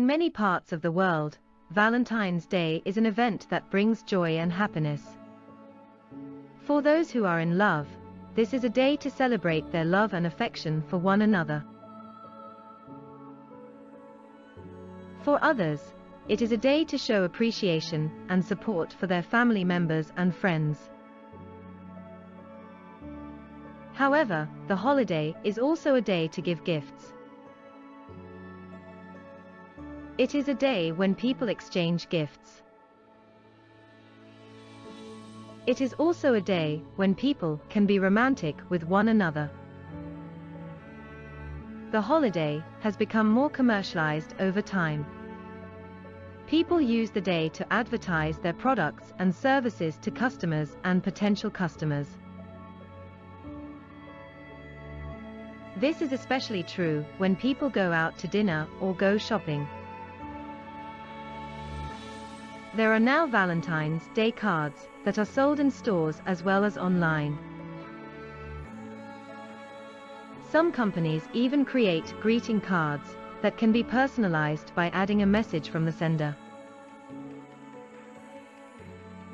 many parts of the world, Valentine's Day is an event that brings joy and happiness. For those who are in love, this is a day to celebrate their love and affection for one another. For others, it is a day to show appreciation and support for their family members and friends. However, the holiday is also a day to give gifts. It is a day when people exchange gifts. It is also a day when people can be romantic with one another. The holiday has become more commercialized over time. People use the day to advertise their products and services to customers and potential customers. This is especially true when people go out to dinner or go shopping. There are now Valentine's Day cards that are sold in stores as well as online. Some companies even create greeting cards that can be personalized by adding a message from the sender.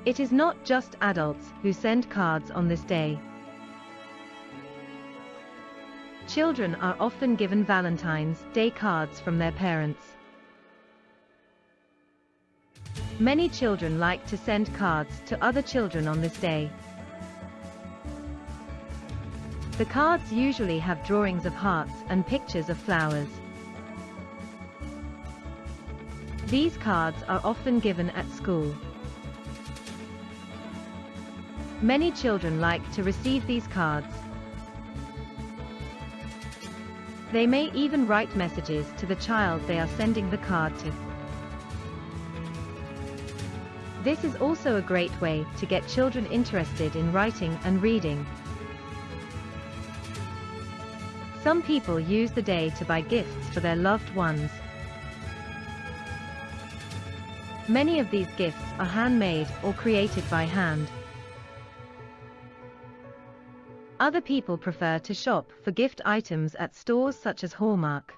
It is not just adults who send cards on this day. Children are often given Valentine's Day cards from their parents. Many children like to send cards to other children on this day. The cards usually have drawings of hearts and pictures of flowers. These cards are often given at school. Many children like to receive these cards they may even write messages to the child they are sending the card to. This is also a great way to get children interested in writing and reading. Some people use the day to buy gifts for their loved ones. Many of these gifts are handmade or created by hand. Other people prefer to shop for gift items at stores such as Hallmark.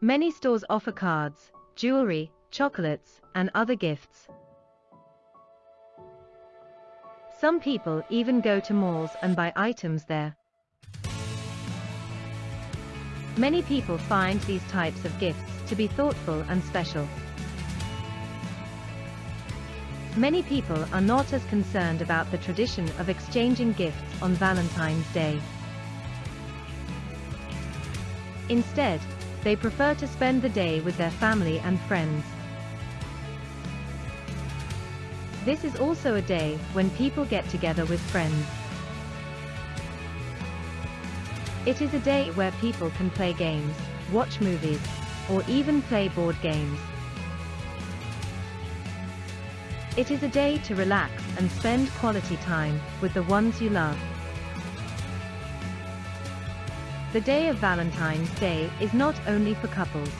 Many stores offer cards, jewelry, chocolates, and other gifts. Some people even go to malls and buy items there. Many people find these types of gifts to be thoughtful and special. Many people are not as concerned about the tradition of exchanging gifts on Valentine's Day. Instead, they prefer to spend the day with their family and friends. This is also a day when people get together with friends. It is a day where people can play games, watch movies, or even play board games. It is a day to relax and spend quality time with the ones you love. The day of Valentine's Day is not only for couples.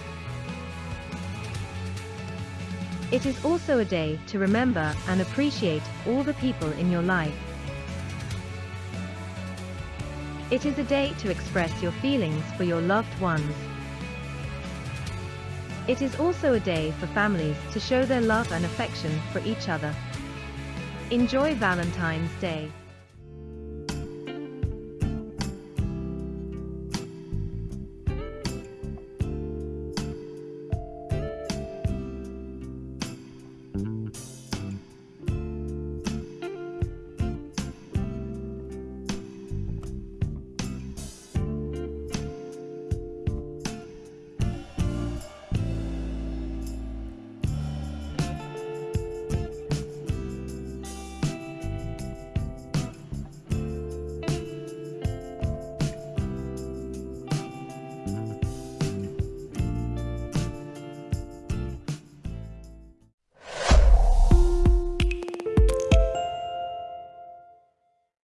It is also a day to remember and appreciate all the people in your life. It is a day to express your feelings for your loved ones. It is also a day for families to show their love and affection for each other. Enjoy Valentine's Day.